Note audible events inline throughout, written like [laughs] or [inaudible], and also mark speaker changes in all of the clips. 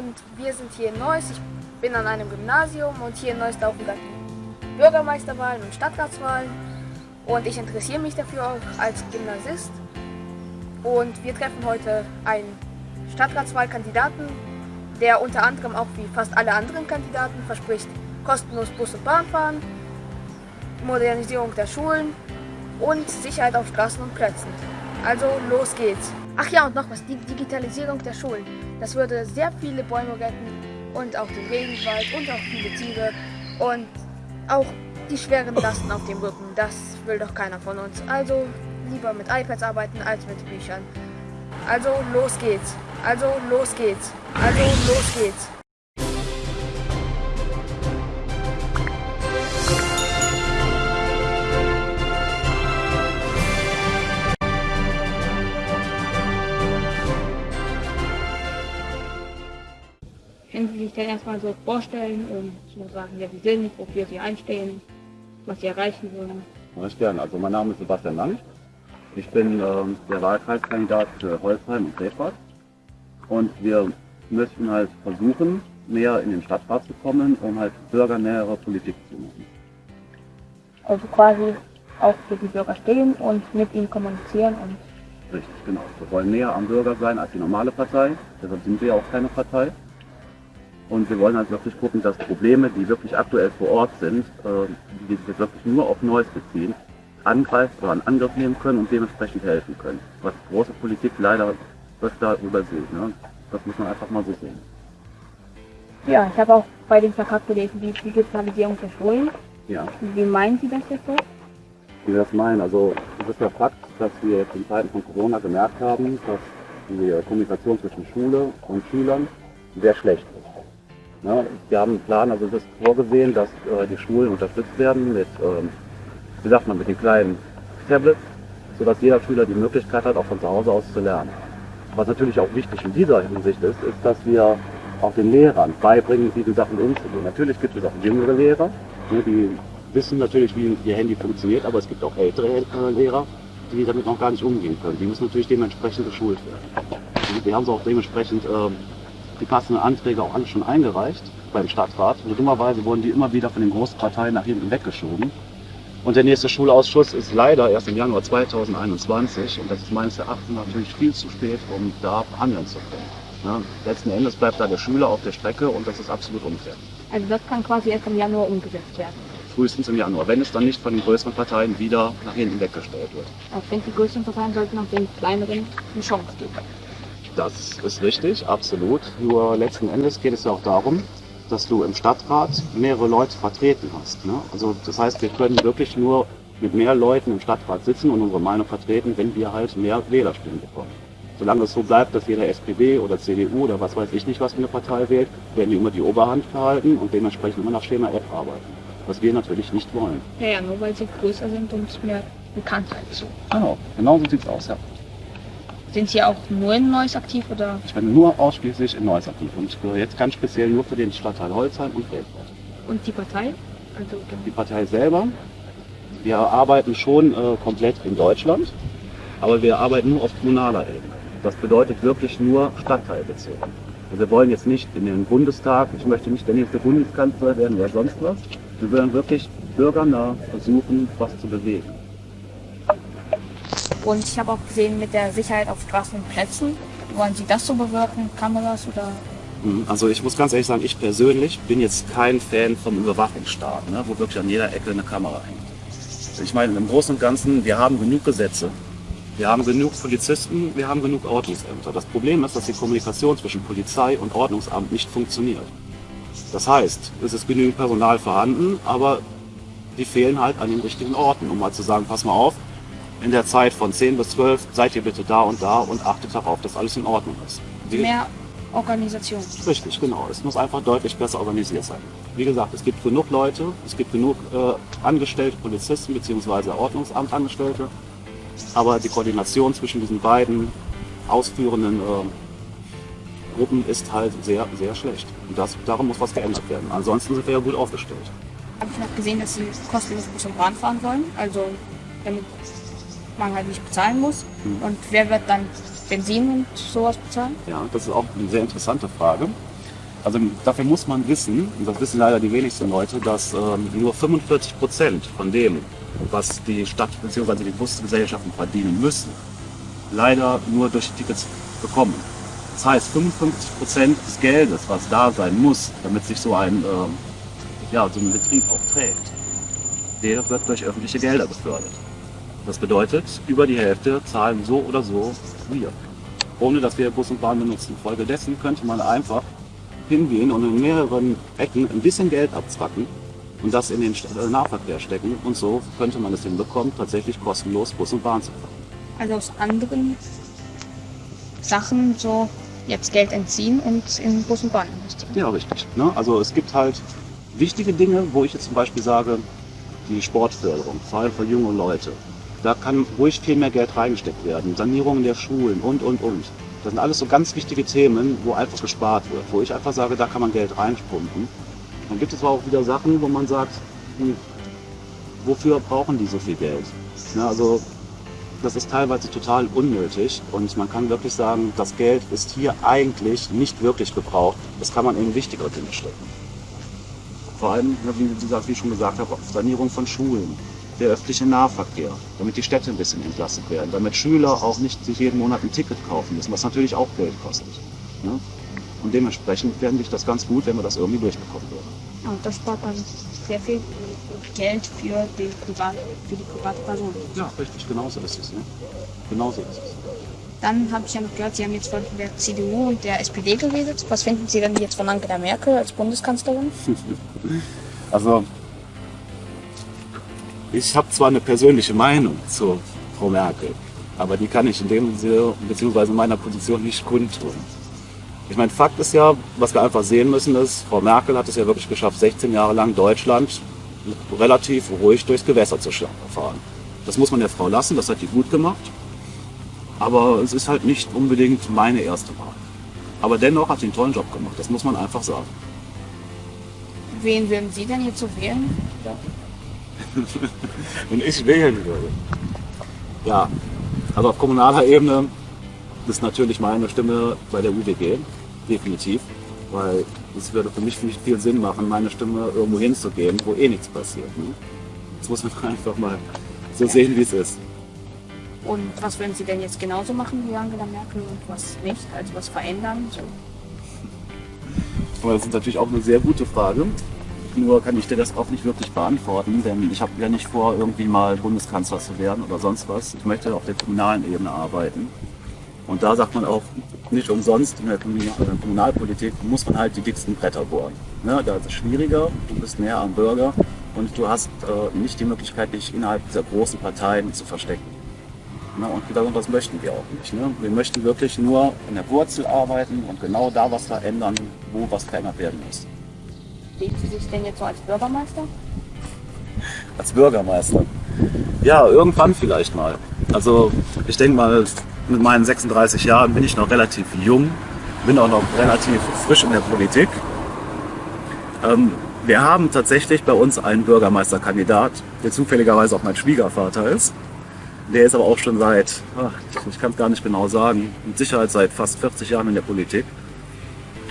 Speaker 1: und wir sind hier in Neuss. Ich bin an einem Gymnasium und hier in Neuss laufen gerade Bürgermeisterwahlen und Stadtratswahlen und ich interessiere mich dafür auch als Gymnasist. Und wir treffen heute einen Stadtratswahlkandidaten, der unter anderem auch wie fast alle anderen Kandidaten verspricht, kostenlos Bus und Bahn fahren, Modernisierung der Schulen und Sicherheit auf Straßen und Plätzen. Also los geht's. Ach ja, und noch was, die Digitalisierung der Schulen. Das würde sehr viele Bäume retten und auch den Regenwald und auch viele Tiere und auch die schweren Lasten auf dem Rücken. Das will doch keiner von uns. Also lieber mit iPads arbeiten als mit Büchern. Also los geht's. Also los geht's. Also los geht's.
Speaker 2: Können Sie sich denn erstmal so vorstellen und so sagen, wer Sie sind, wofür Sie einstehen, was Sie erreichen wollen?
Speaker 3: Ich gerne. Also mein Name ist Sebastian Lang. Ich bin ähm, der Wahlkreiskandidat für Holzheim und Krefeld. Und wir möchten halt versuchen, mehr in den Stadtrat zu kommen, um halt bürgernähere Politik zu machen.
Speaker 2: Also quasi auch für die Bürger stehen und mit ihnen kommunizieren und
Speaker 3: Richtig, genau. Wir wollen näher am Bürger sein als die normale Partei. Deshalb sind wir ja auch keine Partei. Und wir wollen halt wirklich gucken, dass Probleme, die wirklich aktuell vor Ort sind, äh, die sich jetzt wirklich nur auf Neues beziehen, angreifen oder in Angriff nehmen können und dementsprechend helfen können. Was große Politik leider öfter übersieht. Ne? Das muss man einfach mal so sehen.
Speaker 2: ja, ich habe auch bei dem Plakat gelesen, die Digitalisierung der Schulen.
Speaker 3: Ja,
Speaker 2: Wie meinen Sie das jetzt so?
Speaker 3: wie wir das meinen. Also es ist ja Fakt, dass wir jetzt in Zeiten von Corona gemerkt haben, dass die Kommunikation zwischen Schule und Schülern sehr schlecht ist. Ne? Wir haben einen Plan, also es ist vorgesehen, dass äh, die Schulen unterstützt werden mit, ähm, wie sagt man, mit den kleinen Tablets, sodass jeder Schüler die Möglichkeit hat, auch von zu Hause aus zu lernen. Was natürlich auch wichtig in dieser Hinsicht ist, ist, dass wir auch den Lehrern beibringen, wie die Sachen umzugehen. Natürlich gibt es auch jüngere Lehrer, ne, die wissen natürlich, wie ihr Handy funktioniert, aber es gibt auch ältere äh, Lehrer, die damit noch gar nicht umgehen können. Die müssen natürlich dementsprechend geschult werden. Wir haben so auch dementsprechend ähm, die passenden Anträge auch alle schon eingereicht beim Stadtrat. Und dummerweise wurden die immer wieder von den großen Parteien nach hinten weggeschoben. Und der nächste Schulausschuss ist leider erst im Januar 2021 und das ist meines Erachtens natürlich viel zu spät, um da handeln zu können. Ne? Letzten Endes bleibt da der Schüler auf der Strecke und das ist absolut unfair.
Speaker 2: Also das kann quasi erst im Januar umgesetzt werden.
Speaker 3: Frühestens im Januar, wenn es dann nicht von den größeren Parteien wieder nach hinten weggestellt wird.
Speaker 2: Also ich denke, die größten Parteien sollten auch den kleineren eine Chance geben.
Speaker 3: Das ist richtig, absolut. Nur letzten Endes geht es ja auch darum, dass du im Stadtrat mehrere Leute vertreten hast. Ne? Also das heißt, wir können wirklich nur mit mehr Leuten im Stadtrat sitzen und unsere Meinung vertreten, wenn wir halt mehr Wählerstimmen bekommen. Solange es so bleibt, dass jeder SPD oder CDU oder was weiß ich nicht, was für eine Partei wählt, werden die immer die Oberhand verhalten und dementsprechend immer nach Schema F arbeiten. Was wir natürlich nicht wollen.
Speaker 2: Ja, ja, nur weil sie größer sind und mehr Bekanntheit so.
Speaker 3: Genau, genau so sieht's aus, ja.
Speaker 2: Sind Sie auch nur in Neuss aktiv oder?
Speaker 3: Ich bin nur ausschließlich in Neuss aktiv und ich gehöre jetzt ganz speziell nur für den Stadtteil Holzheim und Krefeld.
Speaker 2: Und die Partei? Also
Speaker 3: Die Partei selber, wir arbeiten schon äh, komplett in Deutschland, aber wir arbeiten nur auf kommunaler Ebene. Das bedeutet wirklich nur stadtteilbezogen. Also wir wollen jetzt nicht in den Bundestag, ich möchte nicht der nächste Bundeskanzler werden oder sonst was. Wir wollen wirklich bürgernah versuchen, was zu bewegen.
Speaker 2: Und ich habe auch gesehen mit der Sicherheit auf Straßen und Plätzen. Wollen Sie das so bewirken? Kameras oder?
Speaker 3: Mhm, Also ich muss ganz ehrlich sagen, ich persönlich bin jetzt kein Fan vom Überwachungsstaat, ne, wo wirklich an jeder Ecke eine Kamera hängt. Ich meine, im Großen und Ganzen, wir haben genug Gesetze, wir haben genug Polizisten, wir haben genug Ordnungsämter. Das Problem ist, dass die Kommunikation zwischen Polizei und Ordnungsamt nicht funktioniert. Das heißt, es ist genügend Personal vorhanden, aber die fehlen halt an den richtigen Orten, um mal zu sagen, pass mal auf, in der Zeit von 10 bis 12 seid ihr bitte da und da und achtet darauf, dass alles in Ordnung ist. Die-
Speaker 2: Mehr Organisation.
Speaker 3: Richtig, genau. Es muss einfach deutlich besser organisiert sein. Wie gesagt, es gibt genug Leute, es gibt genug äh, angestellte Polizisten bzw. Ordnungsamtangestellte, aber die Koordination zwischen diesen beiden ausführenden äh, Gruppen ist halt sehr, sehr schlecht. Und das, darum muss was geändert werden. Ansonsten sind wir ja gut aufgestellt.
Speaker 2: Habe ich noch gesehen, dass Sie kostenlos Bus und Bahn fahren wollen. Also damit man halt nicht bezahlen muss.
Speaker 3: Mhm.
Speaker 2: Und wer wird dann Benzin und sowas bezahlen?
Speaker 3: Ja, das ist auch eine sehr interessante Frage. Also dafür muss man wissen, und das wissen leider die wenigsten Leute, dass ähm, nur 45 Prozent von dem, was die Stadt bzw. die Busgesellschaften verdienen müssen, leider nur durch die Tickets bekommen. Das heißt, 55 Prozent des Geldes, was da sein muss, damit sich so ein, ähm, ja, so ein Betrieb auch trägt, der wird durch öffentliche Gelder gefördert. Das bedeutet, über die Hälfte zahlen so oder so wir, ohne dass wir Bus und Bahn benutzen. Folgedessen könnte man einfach hingehen und in mehreren Ecken ein bisschen Geld abzwacken und das in den Nahverkehr stecken. Und so könnte man es hinbekommen, tatsächlich kostenlos Bus und Bahn zu fahren.
Speaker 2: Also aus anderen Sachen so jetzt Geld entziehen und in Bus und Bahn investieren.
Speaker 3: Ja, richtig. Ne? Also es gibt halt wichtige Dinge, wo ich jetzt zum Beispiel sage, die Sportförderung, vor allem für junge Leute. Da kann ruhig viel mehr Geld reingesteckt werden. Sanierungen der Schulen und, und, und. Das sind alles so ganz wichtige Themen, wo einfach gespart wird, wo ich einfach sage, da kann man Geld reinpumpen. Dann gibt es aber auch wieder Sachen, wo man sagt, hm, wofür brauchen die so viel Geld? Ja, also das ist teilweise total unnötig und man kann wirklich sagen, das Geld ist hier eigentlich nicht wirklich gebraucht. Das kann man in wichtigere Dinge stecken. Vor allem, wie, gesagt, wie ich schon gesagt habe, Sanierung von Schulen, der öffentliche Nahverkehr, damit die Städte ein bisschen entlastet werden, damit Schüler auch nicht sich jeden Monat ein Ticket kaufen müssen, was natürlich auch Geld kostet. Ne? Und dementsprechend fände ich das ganz gut, wenn wir das irgendwie durchbekommen würden.
Speaker 2: Und das spart dann sehr viel Geld für die, Privat, für die private Person.
Speaker 3: Ja, richtig, genauso ist es. Ne? Genauso ist es.
Speaker 2: Dann habe ich ja noch gehört, Sie haben jetzt von der CDU und der SPD geredet. Was finden Sie denn jetzt von Angela Merkel als Bundeskanzlerin? [laughs]
Speaker 3: Also ich habe zwar eine persönliche Meinung zu Frau Merkel, aber die kann ich in dem Sinne bzw. meiner Position nicht kundtun. Ich meine, Fakt ist ja, was wir einfach sehen müssen, ist, Frau Merkel hat es ja wirklich geschafft, 16 Jahre lang Deutschland relativ ruhig durchs Gewässer zu fahren. Das muss man der Frau lassen, das hat die gut gemacht. Aber es ist halt nicht unbedingt meine erste Wahl. Aber dennoch hat sie einen tollen Job gemacht, das muss man einfach sagen.
Speaker 2: Wen würden Sie denn jetzt so wählen? Ja. [laughs]
Speaker 3: Wenn ich wählen würde. Ja, also auf kommunaler Ebene ist natürlich meine Stimme bei der UWG, definitiv. Weil es würde für mich viel Sinn machen, meine Stimme irgendwo hinzugeben, wo eh nichts passiert. Ne? Das muss man [laughs] einfach mal so sehen, wie es ist.
Speaker 2: Und was würden Sie denn jetzt genauso machen wie Angela Merkel und was nicht? Also was verändern? So.
Speaker 3: Das ist natürlich auch eine sehr gute Frage. Nur kann ich dir das auch nicht wirklich beantworten, denn ich habe ja nicht vor, irgendwie mal Bundeskanzler zu werden oder sonst was. Ich möchte auf der kommunalen Ebene arbeiten. Und da sagt man auch nicht umsonst, in der Kommunalpolitik muss man halt die dicksten Bretter bohren. Ne, da ist es schwieriger, du bist näher am Bürger und du hast äh, nicht die Möglichkeit, dich innerhalb dieser großen Parteien zu verstecken. Ne, und genau das möchten wir auch nicht. Ne? Wir möchten wirklich nur in der Wurzel arbeiten und genau da was verändern, wo was verändert werden muss.
Speaker 2: Sehen Sie sich denn jetzt so als Bürgermeister?
Speaker 3: Als Bürgermeister? Ja, irgendwann vielleicht mal. Also ich denke mal, mit meinen 36 Jahren bin ich noch relativ jung, bin auch noch relativ frisch in der Politik. Ähm, wir haben tatsächlich bei uns einen Bürgermeisterkandidat, der zufälligerweise auch mein Schwiegervater ist. Der ist aber auch schon seit, ach, ich kann es gar nicht genau sagen, mit Sicherheit seit fast 40 Jahren in der Politik.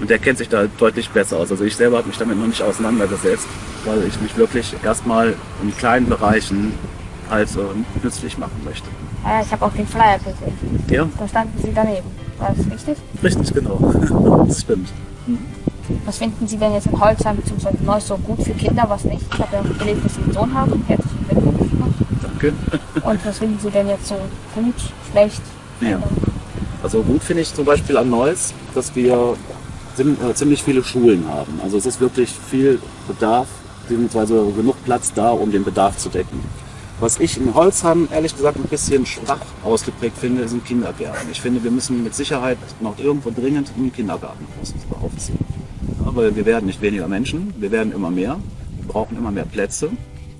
Speaker 3: Und der kennt sich da deutlich besser aus. Also ich selber habe mich damit noch nicht auseinandergesetzt, weil ich mich wirklich erstmal in kleinen Bereichen halt äh, nützlich machen möchte.
Speaker 2: Ja, ich habe auch den Flyer gesehen.
Speaker 3: Ja?
Speaker 2: Da standen Sie daneben. War das richtig?
Speaker 3: Richtig, genau. [laughs] das stimmt.
Speaker 2: Mhm. Was finden Sie denn jetzt in Holzheim bzw. Neuss so gut für Kinder, was nicht? Ich habe ja gelesen, dass Sie einen Sohn haben. Herzlichen Glückwunsch.
Speaker 3: Danke. [laughs]
Speaker 2: Und was finden Sie denn jetzt so gut, schlecht?
Speaker 3: Ja. Also gut finde ich zum Beispiel an Neuss, dass wir ziemlich viele Schulen haben. Also es ist wirklich viel Bedarf, beziehungsweise genug Platz da, um den Bedarf zu decken. Was ich in Holzheim ehrlich gesagt ein bisschen schwach ausgeprägt finde, sind Kindergärten. Ich finde, wir müssen mit Sicherheit noch irgendwo dringend einen Kindergarten aufziehen. Aber wir werden nicht weniger Menschen, wir werden immer mehr, wir brauchen immer mehr Plätze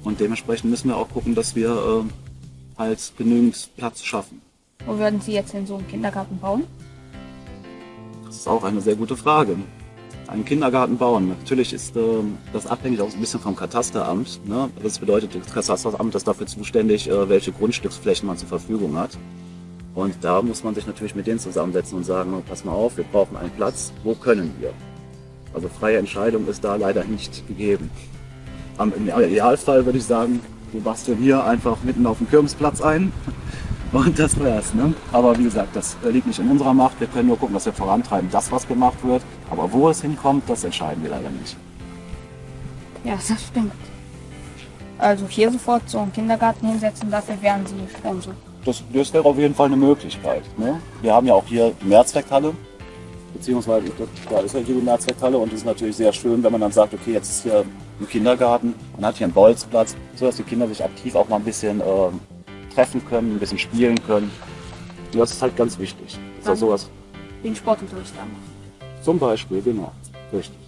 Speaker 3: und dementsprechend müssen wir auch gucken, dass wir äh, halt genügend Platz schaffen.
Speaker 2: Wo würden Sie jetzt denn so einen Kindergarten bauen?
Speaker 3: Ist auch eine sehr gute Frage. Einen Kindergarten bauen. Natürlich ist äh, das abhängig auch ein bisschen vom Katasteramt. Ne? Das bedeutet, das Katasteramt ist dafür zuständig, äh, welche Grundstücksflächen man zur Verfügung hat. Und da muss man sich natürlich mit denen zusammensetzen und sagen, pass mal auf, wir brauchen einen Platz, wo können wir? Also freie Entscheidung ist da leider nicht gegeben. Am, Im Idealfall würde ich sagen, wir basteln hier einfach mitten auf dem Kirmesplatz ein und das wär's. Ne? Aber wie gesagt, das liegt nicht in unserer Macht. Wir können nur gucken, dass wir vorantreiben, das was gemacht wird. Aber wo es hinkommt, das entscheiden wir leider nicht.
Speaker 2: Ja, das stimmt. Also hier sofort so einen Kindergarten hinsetzen, dafür wären sie schon so.
Speaker 3: Das, das wäre auf jeden Fall eine Möglichkeit. Ne? Wir haben ja auch hier die Mehrzweckhalle, beziehungsweise da ist ja hier die Mehrzweckhalle und es ist natürlich sehr schön, wenn man dann sagt, okay, jetzt ist hier ein Kindergarten, man hat hier einen Bolzplatz, sodass die Kinder sich aktiv auch mal ein bisschen äh, treffen können, ein bisschen spielen können. Und das ist halt ganz wichtig. Ist
Speaker 2: Dann-
Speaker 3: sowas.
Speaker 2: Den Sportunterricht da machen.
Speaker 3: Zum Beispiel, genau. Richtig.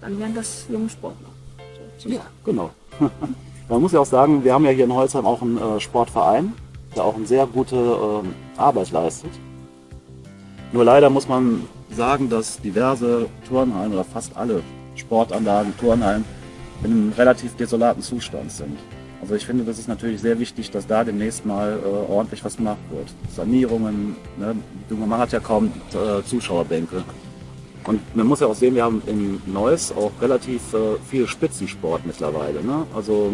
Speaker 2: Dann wären das junge Sportler. So,
Speaker 3: Ja, genau. [laughs] Man muss ja auch sagen, wir haben ja hier in Holzheim auch einen äh, Sportverein, der auch eine sehr gute ähm, Arbeit leistet. Nur leider muss man sagen, dass diverse Turnhallen oder fast alle Sportanlagen, Turnhallen in einem relativ desolaten Zustand sind. Also ich finde, das ist natürlich sehr wichtig, dass da demnächst mal äh, ordentlich was gemacht wird. Sanierungen, ne? man hat ja kaum äh, Zuschauerbänke. Und man muss ja auch sehen, wir haben in Neuss auch relativ äh, viel Spitzensport mittlerweile. Ne? Also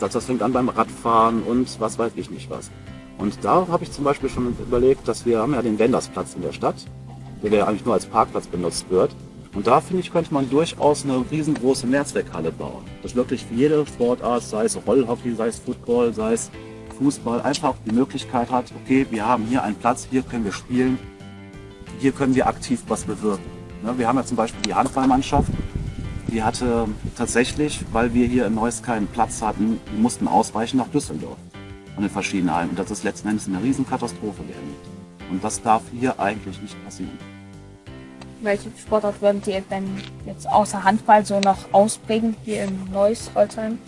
Speaker 3: das, das fängt an beim Radfahren und was weiß ich nicht was. Und da habe ich zum Beispiel schon überlegt, dass wir haben ja den Wendersplatz in der Stadt, der ja eigentlich nur als Parkplatz benutzt wird. Und da finde ich, könnte man durchaus eine riesengroße Mehrzweckhalle bauen. Das wirklich für jede Sportart, sei es Rollhockey, sei es Football, sei es Fußball, einfach die Möglichkeit hat, okay, wir haben hier einen Platz, hier können wir spielen, hier können wir aktiv was bewirken. Ne, Wir haben ja zum Beispiel die Handballmannschaft, die hatte tatsächlich, weil wir hier in Neuss keinen Platz hatten, die mussten ausweichen nach Düsseldorf von den verschiedenen Hallen. Und das ist letzten Endes eine Riesenkatastrophe geendet. Und das darf hier eigentlich nicht passieren.
Speaker 2: Welche Sportart würden Sie denn jetzt außer Handball so noch ausprägen hier in Neuss, Holzheim?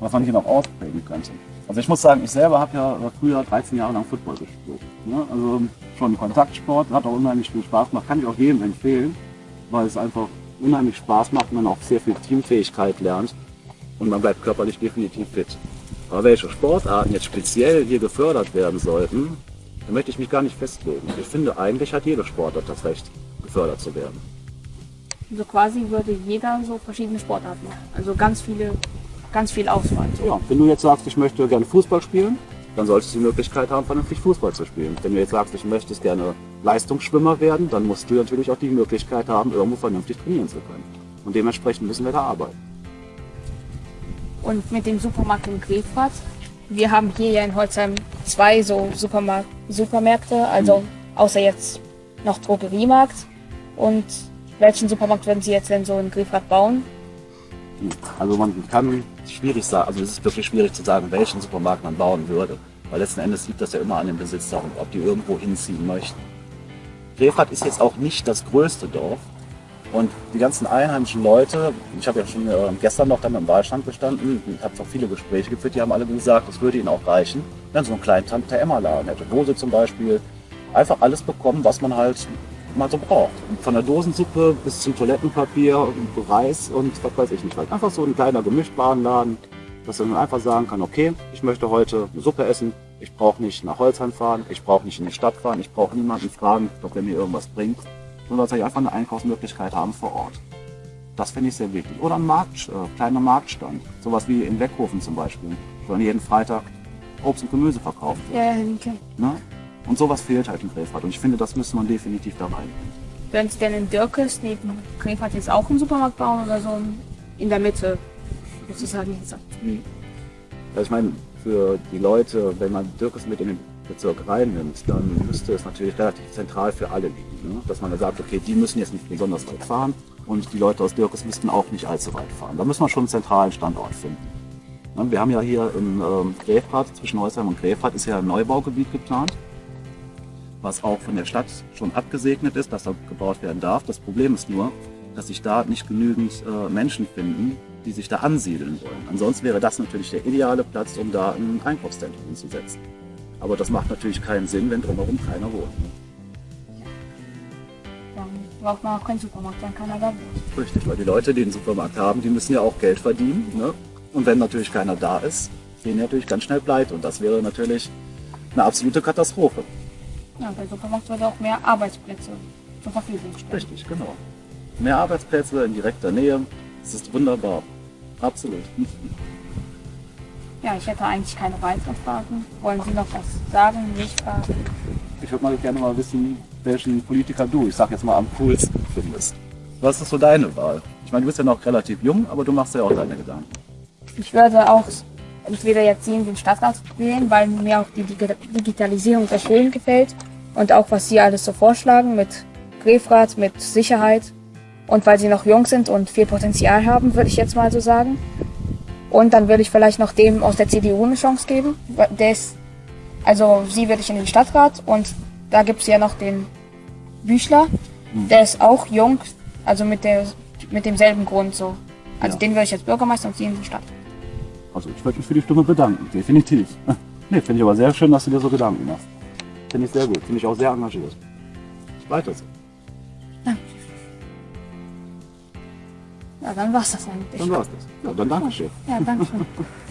Speaker 3: was man hier noch ausprägen könnte. Also ich muss sagen, ich selber habe ja früher 13 Jahre lang Football gespielt. Ne? Also schon Kontaktsport, hat auch unheimlich viel Spaß gemacht, kann ich auch jedem empfehlen, weil es einfach unheimlich Spaß macht und man auch sehr viel Teamfähigkeit lernt und man bleibt körperlich definitiv fit. Aber welche Sportarten jetzt speziell hier gefördert werden sollten, da möchte ich mich gar nicht festlegen. Ich finde, eigentlich hat jede Sportart das Recht, gefördert zu werden.
Speaker 2: So quasi würde jeder so verschiedene Sportarten machen. Also ganz viele, ganz viel Auswahl.
Speaker 3: Ja, wenn du jetzt sagst, ich möchte gerne Fußball spielen, dann solltest du die Möglichkeit haben, vernünftig Fußball zu spielen. Wenn du jetzt sagst, ich möchte gerne Leistungsschwimmer werden, dann musst du natürlich auch die Möglichkeit haben, irgendwo vernünftig trainieren zu können. Und dementsprechend müssen wir da arbeiten.
Speaker 2: Und mit dem Supermarkt in Grefrath. Wir haben hier ja in Holzheim zwei so Supermarkt, Supermärkte, also außer jetzt noch Drogeriemarkt. Und welchen Supermarkt würden Sie jetzt denn so in Grefrath bauen?
Speaker 3: Also man kann schwierig sagen, also es ist wirklich schwierig zu sagen, welchen Supermarkt man bauen würde. Weil letzten Endes liegt das ja immer an den Besitzer und ob die irgendwo hinziehen möchten. Grefrath ist jetzt auch nicht das größte Dorf. Und die ganzen einheimischen Leute, ich habe ja schon äh, gestern noch dann im Wahlstand gestanden, ich habe auch viele Gespräche geführt, die haben alle gesagt, es würde ihnen auch reichen, wenn so einen kleinen Tante-Emma-Laden hätte, wo sie zum Beispiel einfach alles bekommen, was man halt mal so braucht. Von der Dosensuppe bis zum Toilettenpapier, Reis und was weiß ich nicht. Einfach so ein kleiner Gemischtwarenladen, dass man einfach sagen kann, okay, ich möchte heute eine Suppe essen, ich brauche nicht nach Holzheim fahren, ich brauche nicht in die Stadt fahren, ich brauche niemanden fragen, ob der mir irgendwas bringt, sondern dass ich einfach eine Einkaufsmöglichkeit haben vor Ort. Das finde ich sehr wichtig. Oder ein Markt, äh, kleiner Marktstand, sowas wie in Weckhofen zum Beispiel, wo dann jeden Freitag Obst und Gemüse verkauft wird.
Speaker 2: Ja, okay.
Speaker 3: Ne? Und sowas fehlt halt in Grefrath und ich finde, das müsste man definitiv da rein.
Speaker 2: Würden Sie denn in Dirkes neben Grefrath jetzt auch einen Supermarkt bauen oder so in der Mitte? Sozusagen jetzt.
Speaker 3: Ja, ich meine, für die Leute, wenn man Dirkes mit in den Bezirk reinnimmt, dann müsste es natürlich relativ zentral für alle liegen. Ne? Dass man da sagt, okay, die müssen jetzt nicht besonders weit fahren und die Leute aus Dirkes müssten auch nicht allzu weit fahren. Da müssen wir schon einen zentralen Standort finden. Ne? Wir haben ja hier in ähm, Grefrath, zwischen Holzheim und Grefrath, ist ja ein Neubaugebiet geplant, was auch von der Stadt schon abgesegnet ist, dass da gebaut werden darf. Das Problem ist nur, dass sich da nicht genügend äh, Menschen finden, die sich da ansiedeln wollen. Ansonsten wäre das natürlich der ideale Platz, um da ein Einkaufszentrum hinzusetzen. Aber das macht natürlich keinen Sinn, wenn drumherum keiner wohnt.
Speaker 2: Dann braucht man auch keinen Supermarkt, dann kann er da wohnen.
Speaker 3: Richtig, weil die Leute, die den Supermarkt haben, die müssen ja auch Geld verdienen. Ne? Und wenn natürlich keiner da ist, gehen die natürlich ganz schnell pleite. Und das wäre natürlich eine absolute Katastrophe.
Speaker 2: Ja, der Supermarkt würde auch mehr Arbeitsplätze zur Verfügung stellen.
Speaker 3: Richtig, genau. Mehr Arbeitsplätze in direkter Nähe. Es ist wunderbar. Absolut. [laughs]
Speaker 2: Ja, ich hätte eigentlich keine weiteren Fragen. Wollen Sie noch was sagen? Nicht fragen?
Speaker 3: Ich würde mal gerne mal wissen, welchen Politiker du, ich sag jetzt mal, am coolsten findest. Was ist so deine Wahl? Ich meine, du bist ja noch relativ jung, aber du machst ja auch deine Gedanken.
Speaker 2: Ich würde auch entweder jetzt Sie in den Stadtrat wählen, weil mir auch die Digi- Digitalisierung der Schulen gefällt und auch was Sie alles so vorschlagen mit Grefrat, mit Sicherheit und weil Sie noch jung sind und viel Potenzial haben, würde ich jetzt mal so sagen. Und dann würde ich vielleicht noch dem aus der CDU eine Chance geben. Der ist, also Sie würde ich in den Stadtrat und da gibt es ja noch den Büchler, der ist auch jung, also mit, der, mit demselben Grund so. Also
Speaker 3: Ja.
Speaker 2: den würde ich als Bürgermeister und Sie in den Stadtrat.
Speaker 3: Also ich würde mich für die Stimme bedanken, definitiv. [laughs] Nee, finde ich aber sehr schön, dass du dir so Gedanken machst. Finde ich sehr gut, finde ich auch sehr engagiert. Weiter so.
Speaker 2: Ja, dann war's das eigentlich.
Speaker 3: Dann war's das. Ja, dann danke schön.
Speaker 2: Ja, danke schön. [laughs]